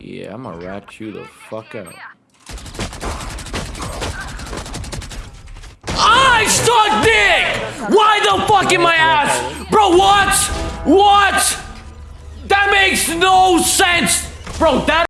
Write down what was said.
Yeah, I'm gonna rat you the fuck out. I suck dick! Why the fuck in my ass? Bro, what? What? That makes no sense! Bro, that